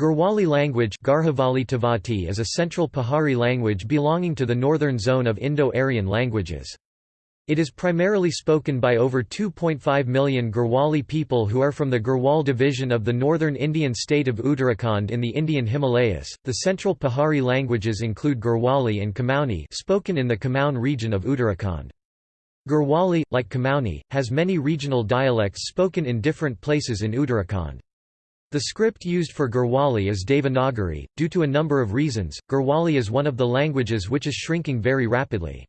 Garhwali language is a central Pahari language belonging to the northern zone of Indo-Aryan languages. It is primarily spoken by over 2.5 million Garhwali people who are from the Garhwal division of the northern Indian state of Uttarakhand in the Indian Himalayas. The central Pahari languages include Garhwali and Kumaoni, spoken in the Kumaon region of Uttarakhand. Garhwali, like Kumaoni, has many regional dialects spoken in different places in Uttarakhand. The script used for Garhwali is Devanagari. Due to a number of reasons, Garhwali is one of the languages which is shrinking very rapidly.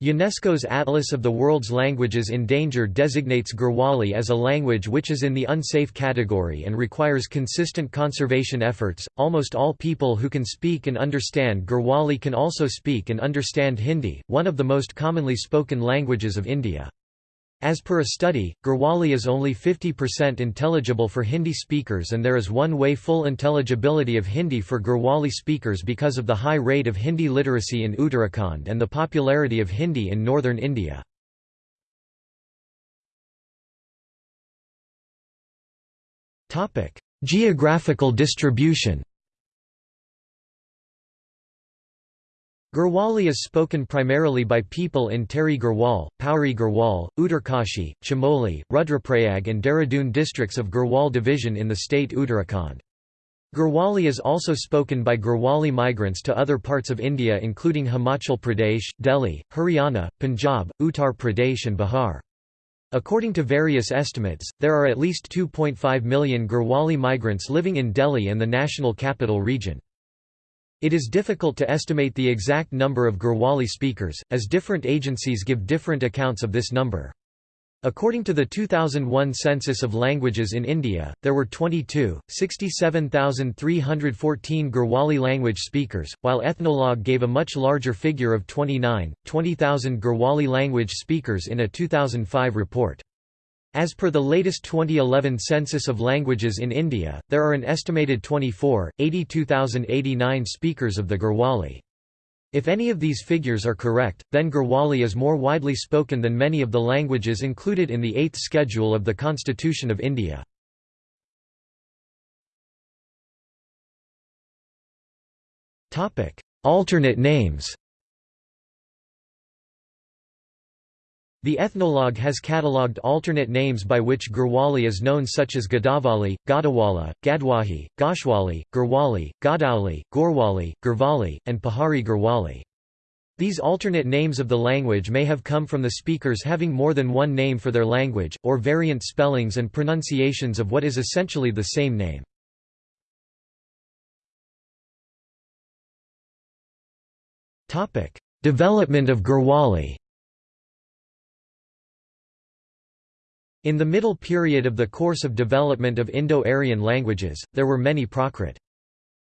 UNESCO's Atlas of the World's Languages in Danger designates Garhwali as a language which is in the unsafe category and requires consistent conservation efforts. Almost all people who can speak and understand Garhwali can also speak and understand Hindi, one of the most commonly spoken languages of India. As per a study, Garhwali is only 50% intelligible for Hindi speakers and there is one-way full intelligibility of Hindi for Garhwali speakers because of the high rate of Hindi literacy in Uttarakhand and the popularity of Hindi in northern India. Geographical distribution Garhwali is spoken primarily by people in Tehri Garhwal, Pauri Garhwal, Uttarkashi, Chamoli, Rudraprayag and Dehradun districts of Garhwal division in the state Uttarakhand. Garhwali is also spoken by Garhwali migrants to other parts of India including Himachal Pradesh, Delhi, Haryana, Punjab, Uttar Pradesh and Bihar. According to various estimates, there are at least 2.5 million Garhwali migrants living in Delhi and the national capital region. It is difficult to estimate the exact number of Garhwali speakers, as different agencies give different accounts of this number. According to the 2001 Census of Languages in India, there were 22, 67,314 Garhwali language speakers, while Ethnologue gave a much larger figure of 29, 20,000 Garhwali language speakers in a 2005 report. As per the latest 2011 Census of Languages in India, there are an estimated 24, 82,089 speakers of the Garhwali. If any of these figures are correct, then Garhwali is more widely spoken than many of the languages included in the Eighth Schedule of the Constitution of India. Alternate names The ethnologue has catalogued alternate names by which Garhwali is known such as Gadavali, Gadawala, Gadwahi, Goshwali, Gurwali, Godauli, Gorwali, Gurvali, and Pahari Gurwali. These alternate names of the language may have come from the speakers having more than one name for their language, or variant spellings and pronunciations of what is essentially the same name. Development of Gurwali In the middle period of the course of development of Indo-Aryan languages, there were many Prakrit.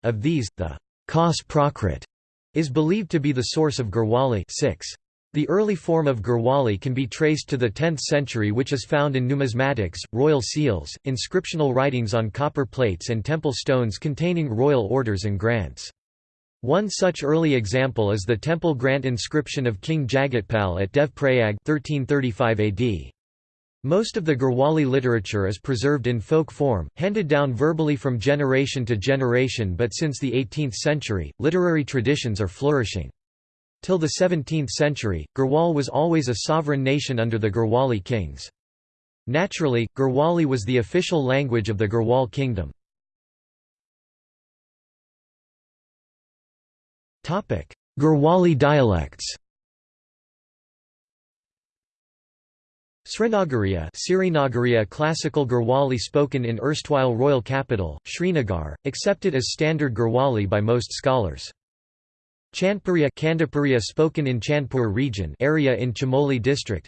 Of these, the Khas Prakrit is believed to be the source of Garhwali 6. The early form of Garhwali can be traced to the 10th century which is found in numismatics, royal seals, inscriptional writings on copper plates and temple stones containing royal orders and grants. One such early example is the temple grant inscription of King Jagatpal at Dev Prayag 1335 AD. Most of the Garhwali literature is preserved in folk form, handed down verbally from generation to generation but since the 18th century, literary traditions are flourishing. Till the 17th century, Garhwal was always a sovereign nation under the Garhwali kings. Naturally, Garhwali was the official language of the Garhwal kingdom. Garhwali dialects Srinagariya Sirinagariya classical Garhwali spoken in erstwhile royal capital, Srinagar, accepted as standard Garhwali by most scholars. Chandpuriya Kandapuriya spoken in Chandpur region area in Chamoli district.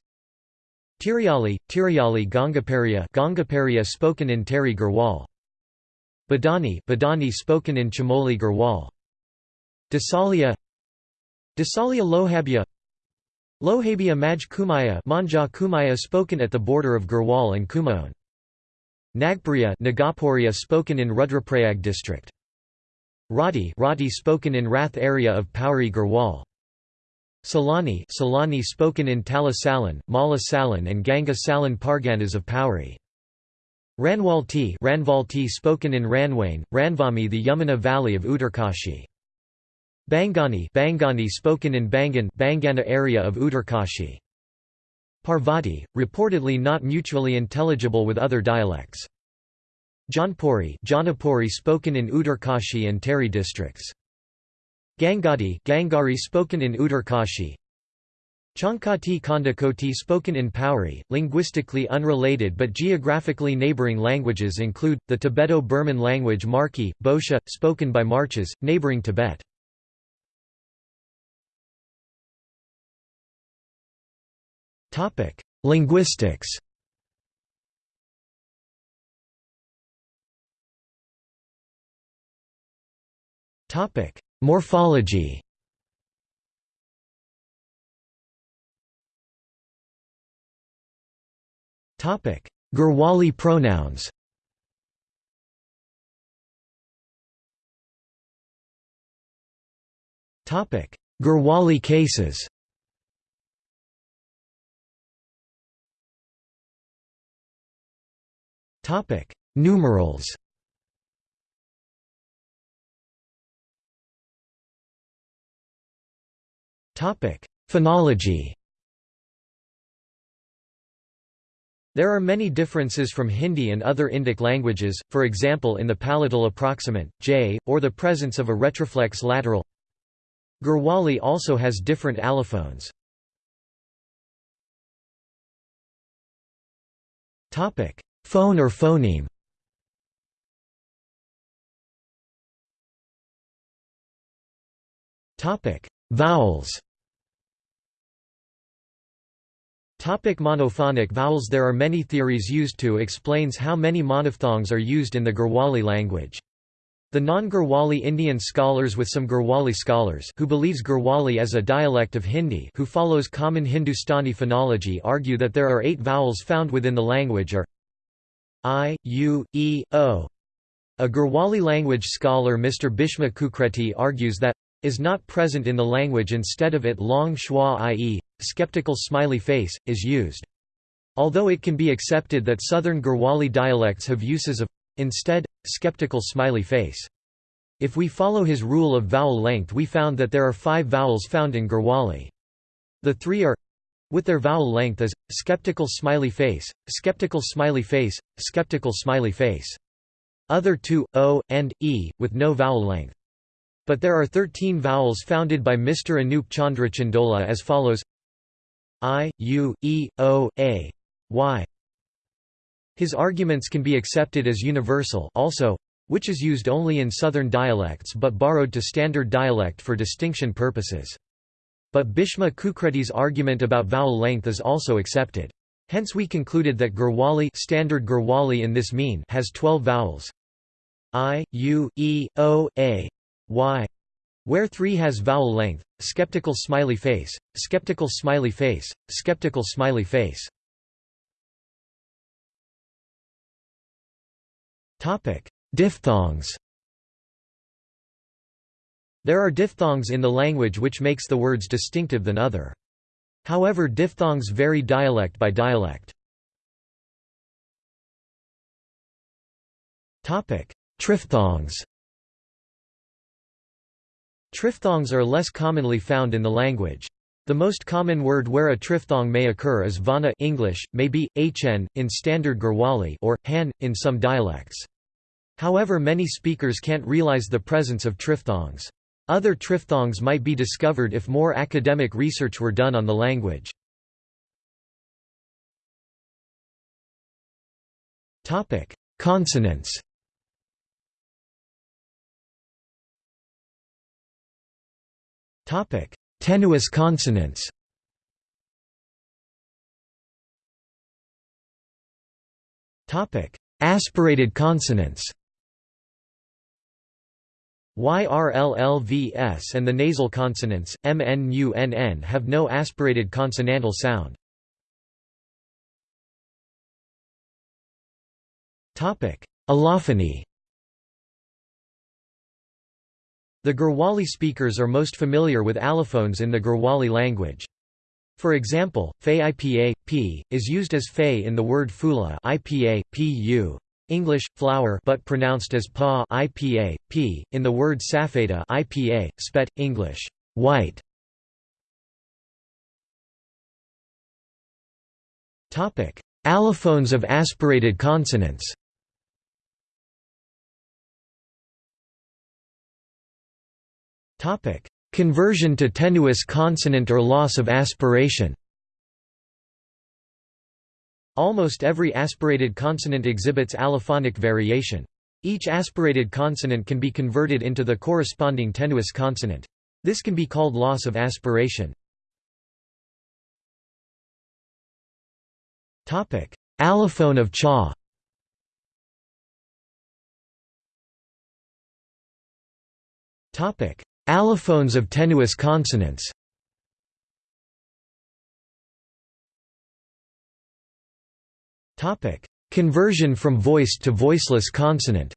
Tiriyali, Tiriyali Gangapariya Gangapariya spoken in Tehri Garhwal. Badani Badani spoken in Chamoli Garhwal. Dasalia Dasalia Lohabia Lohabia Maj Kumaya Manja Kumaya spoken at the border of Garhwal and Kumaon. Nagpuriya Nagapuria spoken in Rudraprayag district. Rati Rati spoken in Rath area of Pauri Garhwal. Salani Salani spoken in Tala Salan, Mala Salan and Ganga Salan Parganas of Pauri. Ranwalti Ranvalti spoken in Ranwain, Ranvami the Yamuna valley of Uttarkashi. Bangani Bangani spoken in Bangan Bangana area of Uttarkashi. Parvati, reportedly not mutually intelligible with other dialects. Janpuri Janapuri spoken in Uttarkashi and Tehri districts. Gangadi Gangari spoken in Uttarkashi. Chankati Kondakoti spoken in Pauri, linguistically unrelated but geographically neighboring languages include, the Tibeto-Burman language Marki, Bosha, spoken by Marches, neighboring Tibet. Linguistics. Topic: Morphology. Garhwali pronouns. Garhwali cases Numerals. Topic: Phonology. There are many differences from Hindi and other Indic languages, for example in the palatal approximant, j, or the presence of a retroflex lateral. Garhwali also has different allophones. Phone or phoneme? Vowels. Topic monophonic vowels. There are many theories used to explains how many monophthongs are used in the Garhwali language. The non-Garhwali Indian scholars with some Garhwali scholars who believes Garhwali as a dialect of Hindi who follows common Hindustani phonology argue that there are eight vowels found within the language are I, U, E, O. A Garhwali language scholar Mr. Bhishma Kukreti argues that is not present in the language instead of it long schwa i.e skeptical smiley face, is used. Although it can be accepted that southern Garhwali dialects have uses of instead, skeptical smiley face. If we follow his rule of vowel length we found that there are five vowels found in Garhwali. The three are with their vowel length as skeptical smiley face, skeptical smiley face, skeptical smiley face. Other two, o, and, e, with no vowel length. But there are 13 vowels founded by Mr. Anup Chandra Chandola as follows I, U, E, O, A, Y. His arguments can be accepted as universal also, which is used only in southern dialects but borrowed to standard dialect for distinction purposes. But Bhishma Kukreti's argument about vowel length is also accepted. Hence we concluded that Garhwali standard Garhwali in this mean has 12 vowels I, U, E, O, A, Y. Where 3 has vowel length, skeptical smiley face, skeptical smiley face, skeptical smiley face. Topic: Diphthongs. There are diphthongs in the language which makes the words distinctive than other. However diphthongs vary dialect by dialect. Triphthongs Triphthongs are less commonly found in the language. The most common word where a triphthong may occur is vana English, may be, hn, in standard Garhwali or, han, in some dialects. However many speakers can't realize the presence of triphthongs. Other triphthongs might be discovered if more academic research were done on the language. Consonants Tenuous consonants. Aspirated consonants. YRLLVS and the nasal consonants, MNUNN have no aspirated consonantal sound. Allophony The Garhwali speakers are most familiar with allophones in the Garhwali language. For example, fe ipa, p, is used as fe in the word fula ipa, pu. English, flower but pronounced as pa IPA, p, in the word safeda IPA, spet, English, white. Allophones of aspirated consonants. Conversion to tenuous consonant or loss of aspiration Almost every aspirated consonant exhibits allophonic variation. Each aspirated consonant can be converted into the corresponding tenuous consonant. This can be called loss of aspiration. Topic: Allophone of cha Topic: Allophones of tenuous consonants Conversion from voiced to voiceless consonant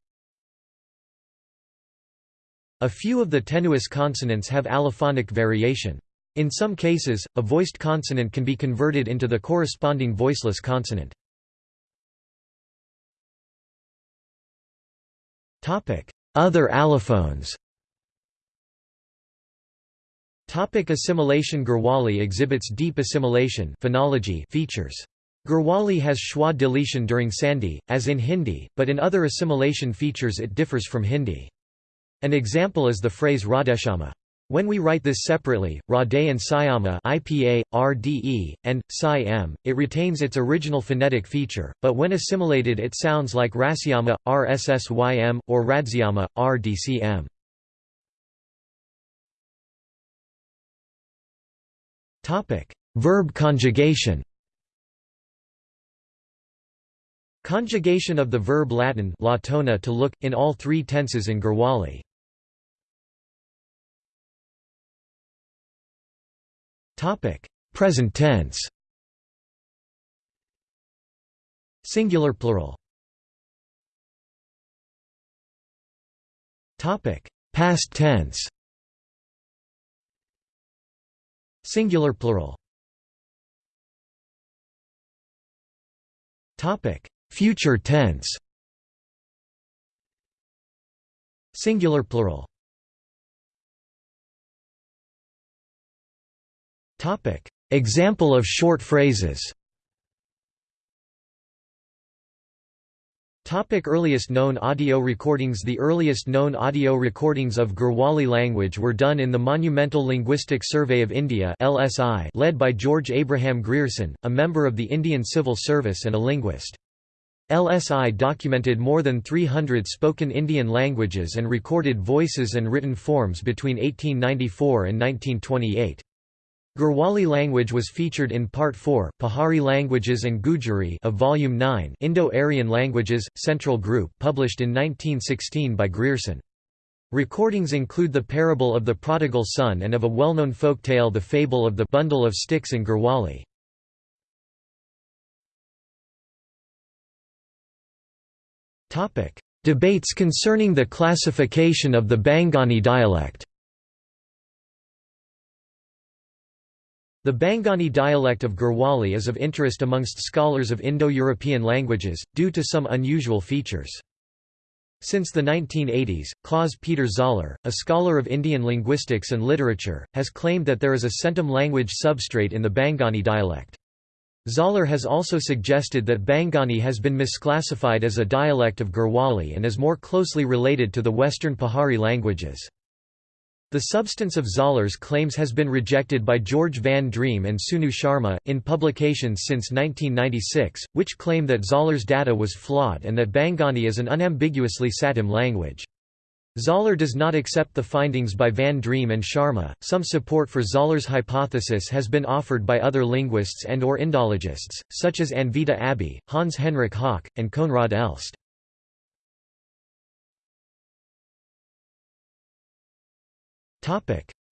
A few of the tenuous consonants have allophonic variation. In some cases, a voiced consonant can be converted into the corresponding voiceless consonant. Other allophones Topic assimilation Gurwali exhibits deep assimilation phonology features. Gurwali has schwa deletion during Sandhi, as in Hindi, but in other assimilation features it differs from Hindi. An example is the phrase Radeshama. When we write this separately, Rade and Syama IPA, RDE, and Psi-M, it retains its original phonetic feature, but when assimilated it sounds like Rasyama, RSSYM, or Radsyama, RDCM. Verb conjugation Conjugation of the verb Latin latona to look, in all three tenses in Gurwali. Present tense. Singular plural. Past tense. Singular plural. Topic Future tense. Singular plural. Example of short phrases. Topic earliest known audio recordings. The earliest known audio recordings of Gurwali language were done in the Monumental Linguistic Survey of India led by George Abraham Grierson, a member of the Indian Civil Service and a linguist. LSI documented more than 300 spoken Indian languages and recorded voices and written forms between 1894 and 1928. Gurwali language was featured in Part 4, Pahari Languages and Gujari of Volume 9 Indo-Aryan Languages, Central Group published in 1916 by Grierson. Recordings include the parable of the prodigal son and of a well-known folk tale the fable of the bundle of sticks in Gurwali. Debates concerning the classification of the Bangani dialect The Bangani dialect of Gurwali is of interest amongst scholars of Indo-European languages, due to some unusual features. Since the 1980s, Claus Peter Zoller, a scholar of Indian linguistics and literature, has claimed that there is a centum language substrate in the Bangani dialect. Zoller has also suggested that Bangani has been misclassified as a dialect of Gurwali and is more closely related to the Western Pahari languages. The substance of Zoller's claims has been rejected by George Van Driem and Sunu Sharma, in publications since 1996, which claim that Zoller's data was flawed and that Bangani is an unambiguously Satem language. Zoller does not accept the findings by Van Driem and Sharma. Some support for Zoller's hypothesis has been offered by other linguists and or Indologists, such as Anvita Abbi, Hans Henrich Hock, and Koenraad Elst.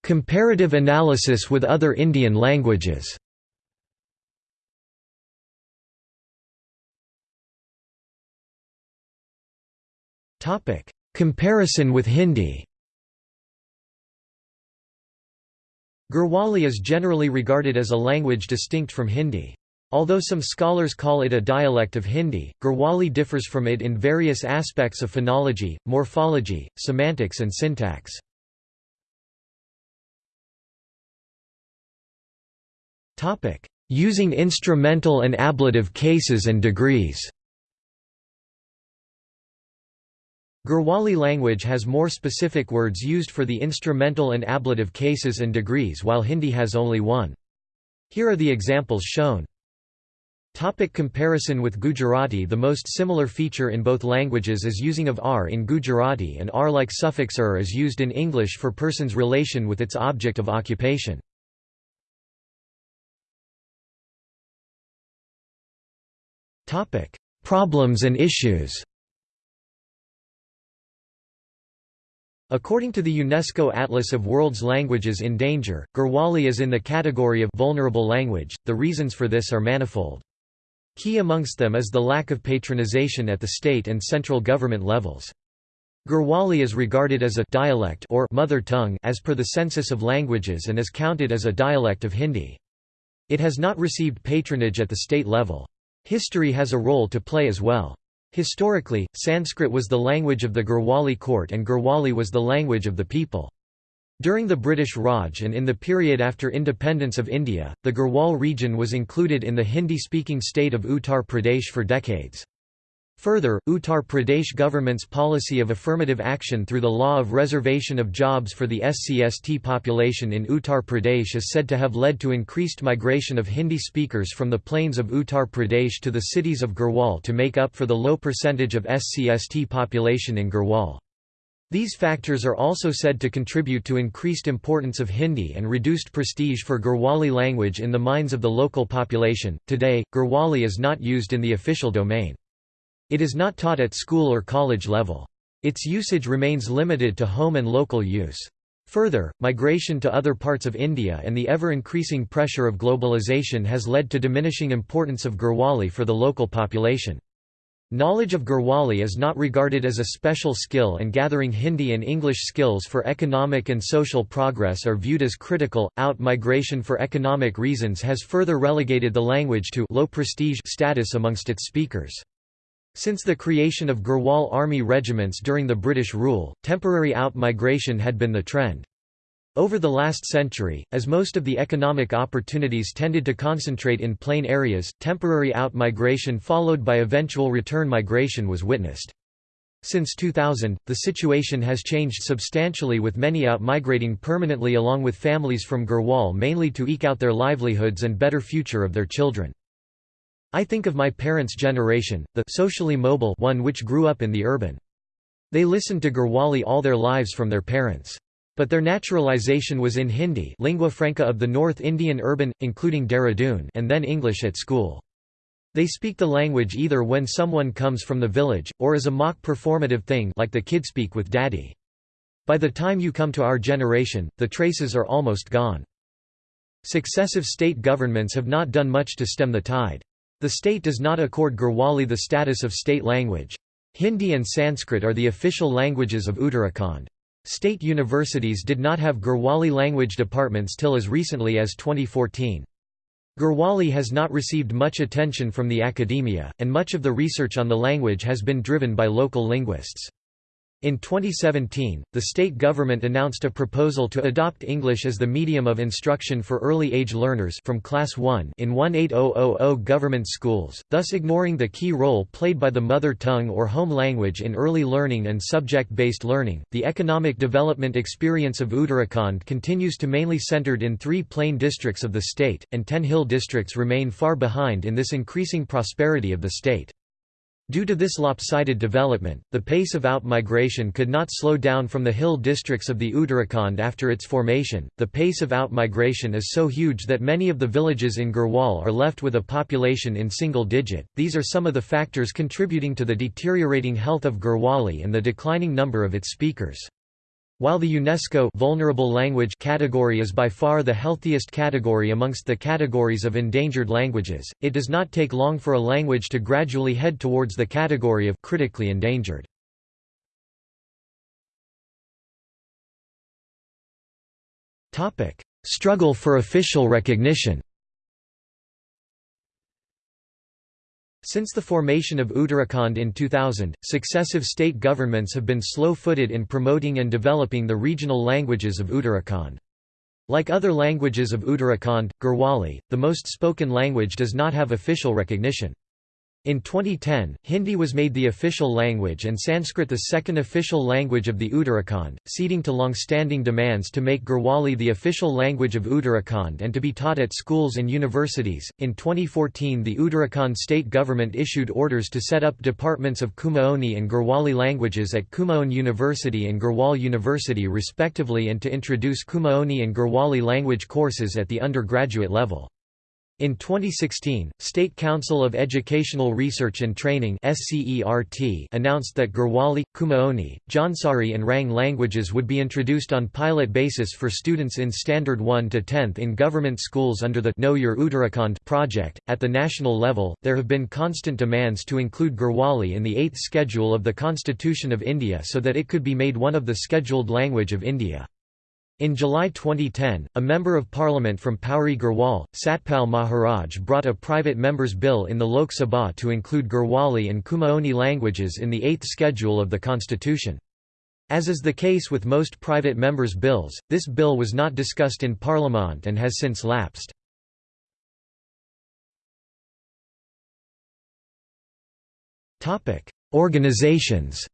Comparative analysis with other Indian languages Comparison with Hindi Gurwali is generally regarded as a language distinct from Hindi. Although some scholars call it a dialect of Hindi, Garhwali differs from it in various aspects of phonology, morphology, semantics and syntax. Using instrumental and ablative cases and degrees Garhwali language has more specific words used for the instrumental and ablative cases and degrees while Hindi has only one. Here are the examples shown. Topic comparison with Gujarati The most similar feature in both languages is using of r in Gujarati and r-like suffix er is used in English for person's relation with its object of occupation. Problems and issues According to the UNESCO Atlas of World's Languages in Danger, Garhwali is in the category of vulnerable language. The reasons for this are manifold. Key amongst them is the lack of patronization at the state and central government levels. Garhwali is regarded as a dialect or mother tongue as per the Census of Languages and is counted as a dialect of Hindi. It has not received patronage at the state level. History has a role to play as well. Historically, Sanskrit was the language of the Garhwali court and Garhwali was the language of the people. During the British Raj and in the period after independence of India, the Garhwal region was included in the Hindi-speaking state of Uttar Pradesh for decades. Further, Uttar Pradesh government's policy of affirmative action through the law of reservation of jobs for the SCST population in Uttar Pradesh is said to have led to increased migration of Hindi speakers from the plains of Uttar Pradesh to the cities of Garhwal to make up for the low percentage of SCST population in Garhwal. These factors are also said to contribute to increased importance of Hindi and reduced prestige for Garhwali language in the minds of the local population. Today, Garhwali is not used in the official domain. It is not taught at school or college level. Its usage remains limited to home and local use. Further, migration to other parts of India and the ever-increasing pressure of globalization has led to diminishing importance of Garhwali for the local population. Knowledge of Garhwali is not regarded as a special skill and gathering Hindi and English skills for economic and social progress are viewed as critical. Out-migration for economic reasons has further relegated the language to low prestige status amongst its speakers. Since the creation of Garhwal army regiments during the British rule, temporary out-migration had been the trend. Over the last century, as most of the economic opportunities tended to concentrate in plain areas, temporary out-migration followed by eventual return migration was witnessed. Since 2000, the situation has changed substantially with many out-migrating permanently along with families from Garhwal mainly to eke out their livelihoods and better future of their children. I think of my parents' generation, the socially mobile one which grew up in the urban. They listened to Garhwali all their lives from their parents. But their naturalization was in Hindi lingua franca of the North Indian urban, including Dehradun and then English at school. They speak the language either when someone comes from the village, or as a mock performative thing like the kid speak with daddy. By the time you come to our generation, the traces are almost gone. Successive state governments have not done much to stem the tide. The state does not accord Garhwali the status of state language. Hindi and Sanskrit are the official languages of Uttarakhand. State universities did not have Garhwali language departments till as recently as 2014. Garhwali has not received much attention from the academia, and much of the research on the language has been driven by local linguists. In 2017, the state government announced a proposal to adopt English as the medium of instruction for early age learners from class 1 in 18000 government schools, thus ignoring the key role played by the mother tongue or home language in early learning and subject-based learning. The economic development experience of Uttarakhand continues to mainly centered in 3 plain districts of the state, and 10 hill districts remain far behind in this increasing prosperity of the state. Due to this lopsided development, the pace of out-migration could not slow down from the hill districts of the Uttarakhand after its formation. The pace of out-migration is so huge that many of the villages in Garhwal are left with a population in single digit. These are some of the factors contributing to the deteriorating health of Garhwali and the declining number of its speakers. While the UNESCO vulnerable language category is by far the healthiest category amongst the categories of endangered languages, it does not take long for a language to gradually head towards the category of critically endangered. Struggle for official recognition. Since the formation of Uttarakhand in 2000, successive state governments have been slow-footed in promoting and developing the regional languages of Uttarakhand. Like other languages of Uttarakhand, Garhwali, the most spoken language does not have official recognition. In 2010, Hindi was made the official language and Sanskrit the second official language of the Uttarakhand, ceding to long-standing demands to make Garhwali the official language of Uttarakhand and to be taught at schools and universities. In 2014, the Uttarakhand state government issued orders to set up departments of Kumaoni and Garhwali languages at Kumaon University and Garhwal University respectively and to introduce Kumaoni and Garhwali language courses at the undergraduate level. In 2016, State Council of Educational Research and Training announced that Garhwali, Kumaoni, Jansari and Rang languages would be introduced on pilot basis for students in Standard 1 to 10th in government schools under the Know Your Uttarakhand project. At the national level, there have been constant demands to include Garhwali in the 8th schedule of the Constitution of India so that it could be made one of the scheduled language of India. In July 2010, a Member of Parliament from Pauri Garhwal, Satpal Maharaj brought a private member's bill in the Lok Sabha to include Garhwali and Kumaoni languages in the eighth schedule of the constitution. As is the case with most private members' bills, this bill was not discussed in Parliament and has since lapsed. Organizations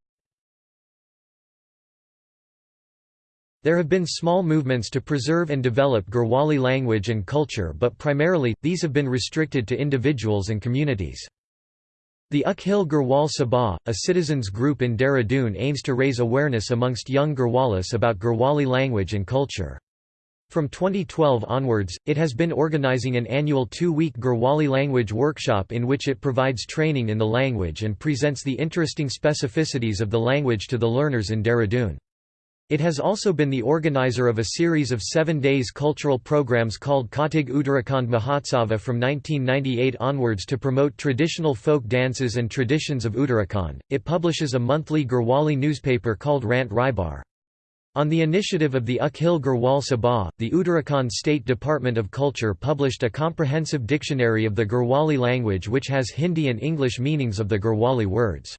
There have been small movements to preserve and develop Garhwali language and culture but primarily, these have been restricted to individuals and communities. The Akhil Garhwal Sabha, a citizens group in Dehradun aims to raise awareness amongst young Garhwalis about Garhwali language and culture. From 2012 onwards, it has been organizing an annual two-week Garhwali language workshop in which it provides training in the language and presents the interesting specificities of the language to the learners in Dehradun. It has also been the organizer of a series of seven days cultural programs called Kautig Uttarakhand Mahotsava from 1998 onwards to promote traditional folk dances and traditions of Uttarakhand. It publishes a monthly Garhwali newspaper called Rant Raibar. On the initiative of the Akhil Garhwal Sabha, the Uttarakhand State Department of Culture published a comprehensive dictionary of the Garhwali language which has Hindi and English meanings of the Garhwali words.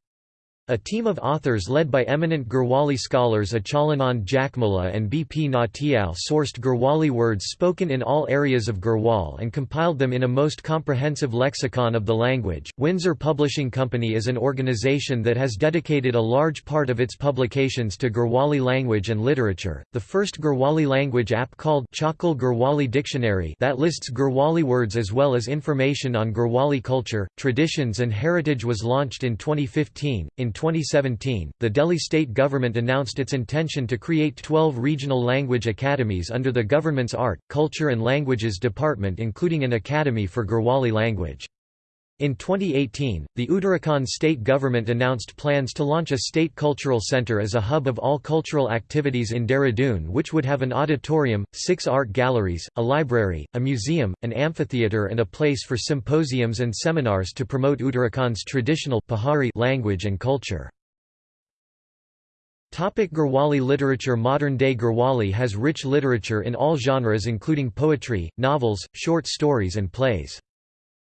A team of authors led by eminent Garhwali scholars Achalanand Jakhmola and B. P. Nautiyal sourced Garhwali words spoken in all areas of Garhwal and compiled them in a most comprehensive lexicon of the language. Windsor Publishing Company is an organization that has dedicated a large part of its publications to Garhwali language and literature. The first Garhwali language app called Chakal Garhwali Dictionary that lists Garhwali words as well as information on Garhwali culture, traditions and heritage was launched in 2015. In 2017, the Delhi state government announced its intention to create 12 regional language academies under the government's Art, Culture and Languages Department including an academy for Garhwali language. In 2018, the Uttarakhand state government announced plans to launch a state cultural centre as a hub of all cultural activities in Dehradun which would have an auditorium, six art galleries, a library, a museum, an amphitheatre and a place for symposiums and seminars to promote Uttarakhand's traditional Pahari language and culture. Topic Garhwali literature Modern-day Garhwali has rich literature in all genres including poetry, novels, short stories and plays.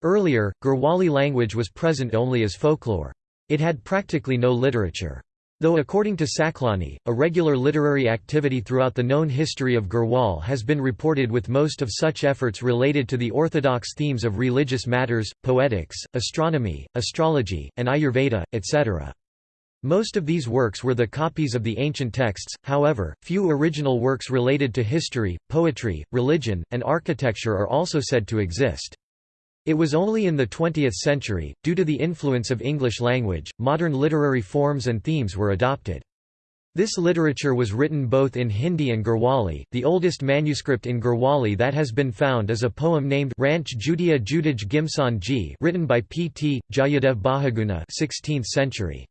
Earlier, Garhwali language was present only as folklore. It had practically no literature. Though according to Saklani, a regular literary activity throughout the known history of Garhwal has been reported with most of such efforts related to the orthodox themes of religious matters, poetics, astronomy, astrology, and Ayurveda, etc. Most of these works were the copies of the ancient texts, however, few original works related to history, poetry, religion, and architecture are also said to exist. It was only in the 20th century, due to the influence of English language, modern literary forms and themes were adopted. This literature was written both in Hindi and Garhwali. The oldest manuscript in Garhwali that has been found is a poem named Ranch Judia Judaj Gimsan Ji, written by P. T. Jayadev Bahuguna, 16th century.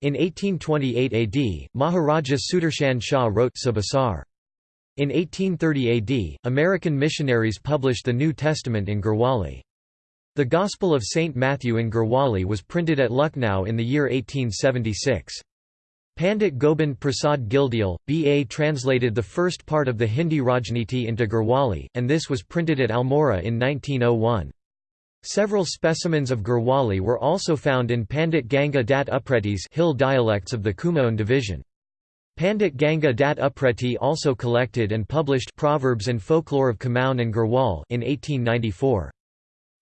In 1828 AD, Maharaja Sudarshan Shah wrote Sabasar. In 1830 AD, American missionaries published the New Testament in Garhwali. The Gospel of St. Matthew in Garhwali was printed at Lucknow in the year 1876. Pandit Gobind Prasad Gildial, B.A. translated the first part of the Hindi Rajniti into Garhwali, and this was printed at Almora in 1901. Several specimens of Garhwali were also found in Pandit Ganga Dat Upretis hill dialects of the Kumaon division. Pandit Ganga Dat Upreti also collected and published Proverbs and Folklore of Kumaon and Garhwal in 1894.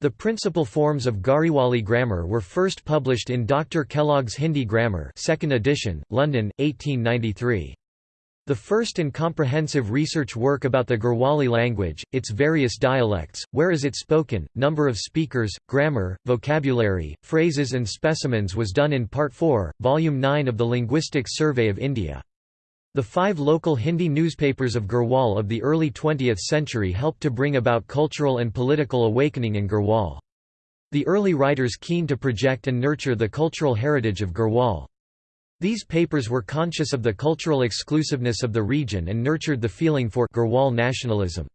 The principal forms of Garhwali grammar were first published in Dr. Kellogg's Hindi Grammar 2nd edition, London, 1893. The first and comprehensive research work about the Garhwali language, its various dialects, where is it spoken, number of speakers, grammar, vocabulary, phrases and specimens was done in Part 4, Volume 9 of the Linguistics Survey of India. The five local Hindi newspapers of Garhwal of the early 20th century helped to bring about cultural and political awakening in Garhwal. The early writers keen to project and nurture the cultural heritage of Garhwal. These papers were conscious of the cultural exclusiveness of the region and nurtured the feeling for Garhwal nationalism.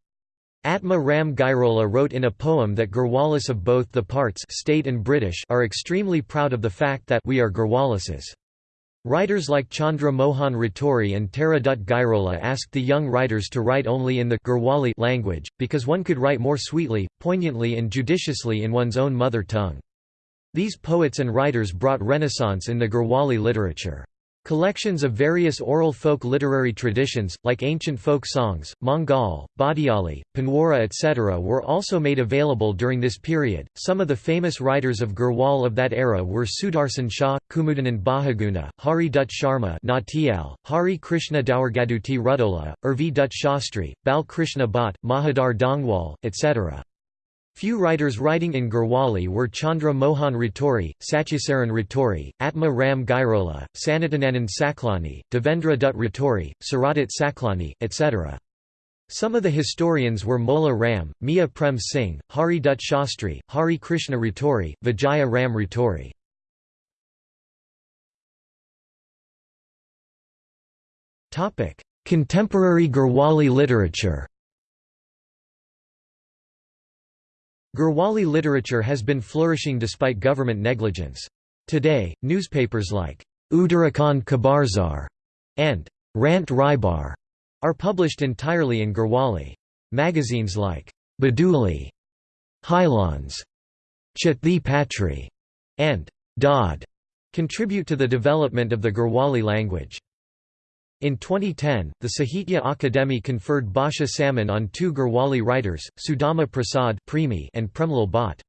Atma Ram Gairola wrote in a poem that Garhwalis of both the parts state and British are extremely proud of the fact that we are Garhwalises. Writers like Chandra Mohan Raturi and Tara Dutt Gairola asked the young writers to write only in the Garhwali language, because one could write more sweetly, poignantly and judiciously in one's own mother tongue. These poets and writers brought renaissance in the Garhwali literature. Collections of various oral folk literary traditions, like ancient folk songs, Mangal, Badiali, Panwara etc. were also made available during this period. Some of the famous writers of Garhwal of that era were Sudarsan Shah, Kumudanand Bahuguna, Hari Dutt Sharma Nautiyal, Hari Krishna Dawargaduti Rudola, Irvi Dutt Shastri, Bal Krishna Bhatt, Mahadar Dongwal, etc. Few writers writing in Garhwali were Chandra Mohan Raturi, Satyasaran Ratori, Atma Ram Gairola, Sanatananand Saklani, Devendra Dutt Ratori, Saradat Saklani, etc. Some of the historians were Mola Ram, Mia Prem Singh, Hari Dutt Shastri, Hari Krishna Ratori, Vijaya Ram Ratori. Contemporary Garhwali literature Garhwali literature has been flourishing despite government negligence. Today, newspapers like Uttarakhand Khabarzar and Rant Raibar are published entirely in Gurwali. Magazines like Baduli, Hylons, Chathi Patri, and Dodd contribute to the development of the Gurwali language. In 2010, the Sahitya Akademi conferred Bhasha Samman on two Garhwali writers, Sudama Prasad and Premlal Bhatt.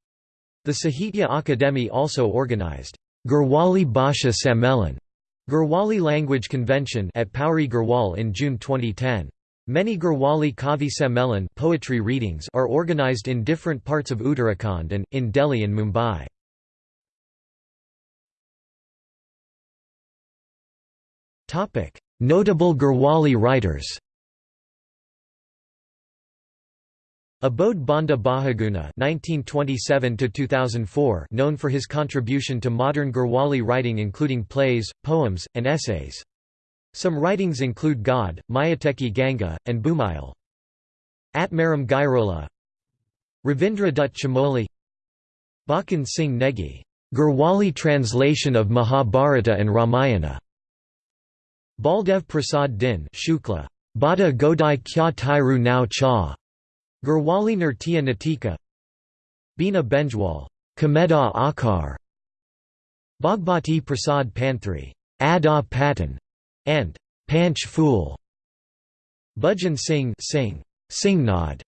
The Sahitya Akademi also organized Garhwali Bhasha Sammelan Garhwali Language Convention at Pauri Garhwal in June 2010. Many Garhwali Kavi Sammelan poetry readings are organized in different parts of Uttarakhand and, in Delhi and Mumbai. Notable Garhwali writers Abodh Bandhu Bahuguna (1927–2004), known for his contribution to modern Garhwali writing, including plays, poems, and essays. Some writings include God, Mayateki Ganga, and Bhumayal. Atmaram Gairola, Ravindra Dutt Chamoli, Bakan Singh Negi, Garhwali translation of Mahabharata and Ramayana. Baldev Prasad Din Shukla, Bada Godai Kya Tairu Nao Cha, Gurwali Nirtya Natika. Bina Benjwal, Kameda Akar, Bhagbati Prasad Panthri, Ada Patan, and Panch Fool, Bhajan Singh Singh, Singnod,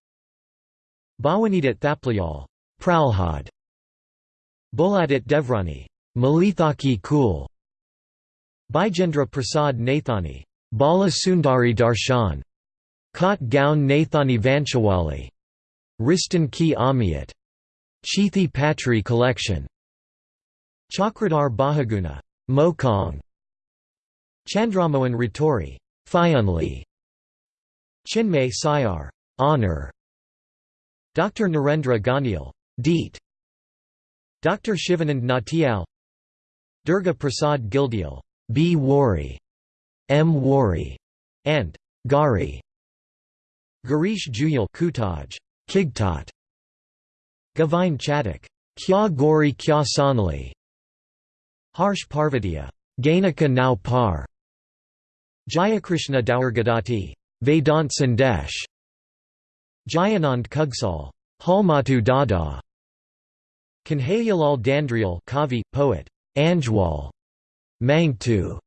Bhawanidat Thaplayal, Pralhad, Boladat Devrani, Malithaki Kul, Bijendra Prasad Nathani, Bala Sundari Darshan, Kot Gaun Nathani Vanchawali, Ristan Ki Amiyat, Chithi Patri Collection, Chakradhar Bahuguna, Mokong, Chandramohan Raturi, Fayunli, Chinmay Sayar, Honor, Dr. Narendra Ganial, Deet, Dr. Shivanand Nautiyal, Durga Prasad Gildial, B. Wari, M. Wari, and Gari. Garish Juyal Kutaj, Kigtot. Gavine Chadak, Kya Gori Kya Sonali. Harsh Parvatia, Gainaka Nau Par. Jayakrishna Dawargadati, Vedant Sandesh. Jayanand Kugsal, Halmatu Dada. Kanhayalal Dandrial Kavi, poet, Anjwal, Mangtu,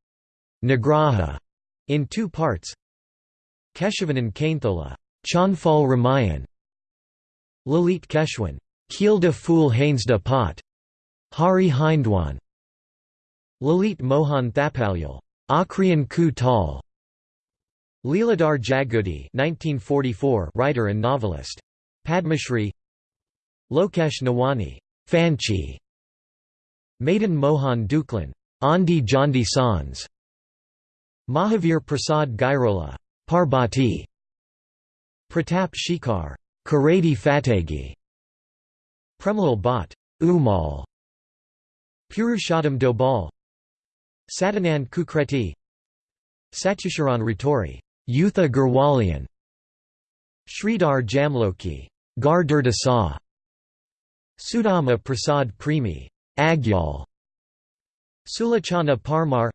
Nagraha, in two parts. Keshavanan Kainthola, Chanfal Ramayan, Lalit Keshwan, Kielda Fool Hainsda Pot, Hari Hindwan, Lalit Mohan Thapalyal, Akriyan Ku Tal, Leeladhar Jagudi 1944 writer and novelist. Padmashri. Lokesh Nawani Fanchi. Madan Mohan Duklan Andi Jandi Sans. Mahavir Prasad Gairola. Parbati. Pratap Shikar Karadi Fategi Premalal Bhatt Umal. Purushottam Dobal. Sadanand Kukreti. Satyasharan Raturi. Yutha Gurwalian Sridhar Jamloki. Gar Sa. Sudama Prasad Premi. Agyal Sulachana Parmar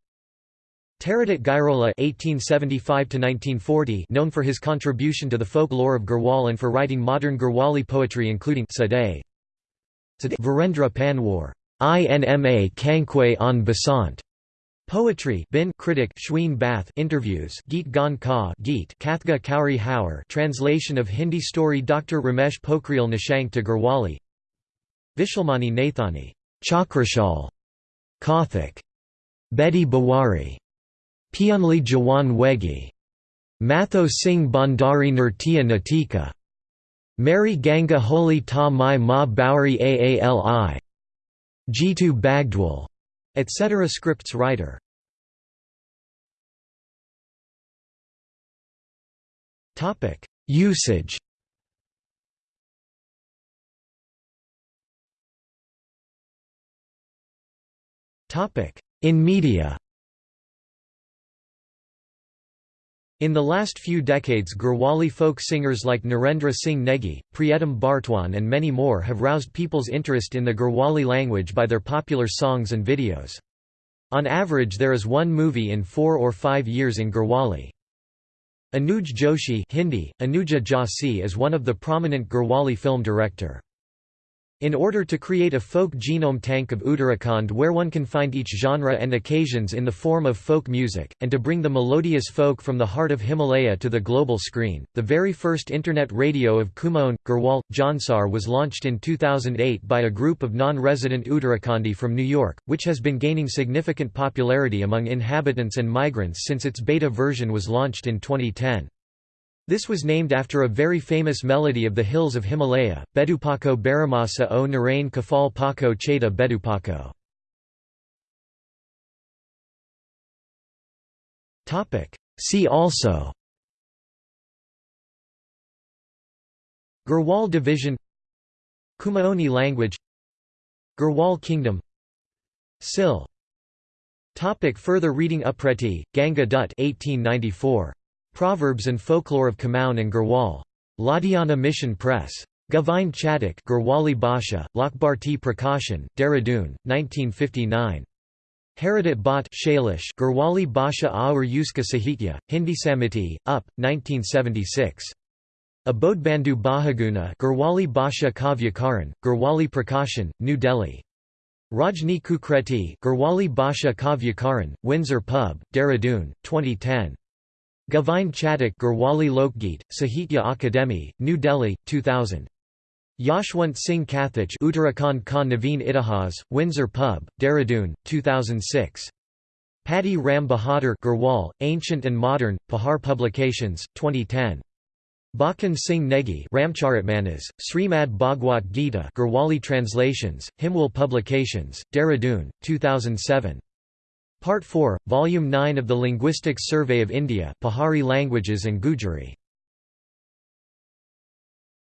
Taradat Gairola (1875–1940), known for his contribution to the folklore of Garhwal and for writing modern Garhwali poetry, including Sadeh. Virendra Panwar, Inma Kankwe on Basant, Poetry bin critic Shween Bath interviews Geet Gan Ka Geet Kathga Kauri Haur translation of Hindi story Dr Ramesh Pokhriyal Nishank to Garhwali Vishalmani Nathani Chakrashal Kathik Bedi Bawari Pianli Jawan Wegi Madho Singh Bhandari Nurtia Natika Mary Ganga Holi Ta Mai Ma Bauri Aali Jitu Bagdwal etc. Scripts writer Usage In media In the last few decades Garhwali folk singers like Narendra Singh Negi, Priyatam Bhartwan and many more have roused people's interest in the Garhwali language by their popular songs and videos. On average there is one movie in four or five years in Garhwali. Anuj Joshi Hindi, Anuja Joshi is one of the prominent Garhwali film director. In order to create a folk genome tank of Uttarakhand where one can find each genre and occasions in the form of folk music, and to bring the melodious folk from the heart of Himalaya to the global screen, the very first internet radio of Kumaon, Garhwal, Jaunsar was launched in 2008 by a group of non-resident Uttarakhandi from New York, which has been gaining significant popularity among inhabitants and migrants since its beta version was launched in 2010. This was named after a very famous melody of the hills of Himalaya, Bedupako Baramasa o Narain Kafal Pako Cheta Bedupako. See also Garhwal Division Kumaoni language Garhwal Kingdom Sil Topic Further reading Upreti, Ganga Dutt 1894. Proverbs and Folklore of Kumaon and Garhwal. Ladiana Mission Press. Govind Chatak Garhwali Basha, Lakbarti Prakashan, Dehradun, 1959. Haridat Bhatt Shailesh Garhwali Basha Aur Yuska Sahitya, Hindi Samiti, Up, 1976. Abodh Bandhu Bahuguna Garhwali Basha Kavyakaran, Garhwali Prakashan, New Delhi. Rajni Kukreti Garhwali Basha Kavyakaran, Windsor Pub, Dehradun, 2010. Govind Chatak Garhwali Lokgeet, Sahitya Akademi, New Delhi, 2000. Yashwant Singh Katoch Uttarakhand Ka Naveen Itihas, Windsor Pub, Dehradun, 2006. Pati Ram Bahadur Garhwal, Ancient and Modern, Pahar Publications, 2010. Bakan Singh Negi Ramcharitmanas, Srimad Bhagwat Gita Garhwali Translations, Himwal Publications, Dehradun, 2007. Part 4, Volume 9 of the Linguistics Survey of India Pahari Languages and Gujari